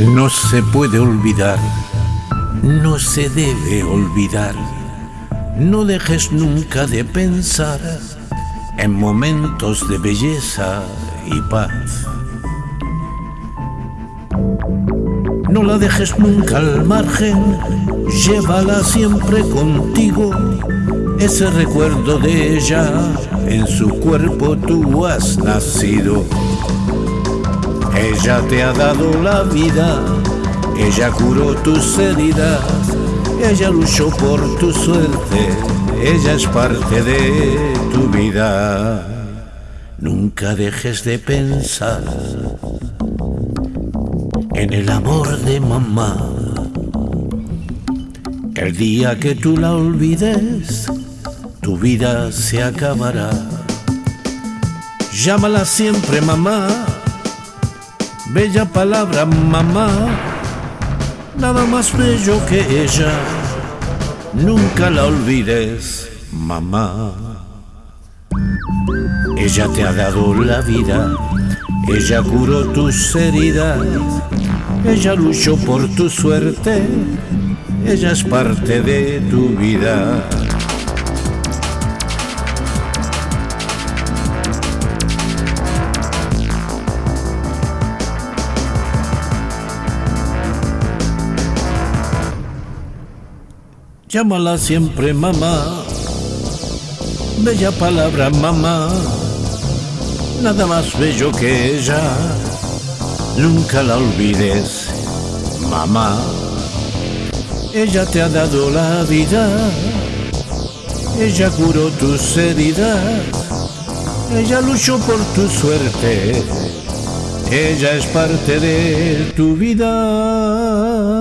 No se puede olvidar, no se debe olvidar. No dejes nunca de pensar en momentos de belleza y paz. No la dejes nunca al margen, llévala siempre contigo. Ese recuerdo de ella, en su cuerpo tú has nacido. Ella te ha dado la vida, ella curó tus heridas, ella luchó por tu suerte, ella es parte de tu vida. Nunca dejes de pensar en el amor de mamá. El día que tú la olvides, tu vida se acabará. Llámala siempre mamá Bella palabra, mamá, nada más bello que ella. Nunca la olvides, mamá. Ella te ha dado la vida, ella curó tus heridas, ella luchó por tu suerte, ella es parte de tu vida. Llámala siempre mamá, bella palabra mamá, nada más bello que ella, nunca la olvides, mamá. Ella te ha dado la vida, ella curó tus heridas, ella luchó por tu suerte, ella es parte de tu vida.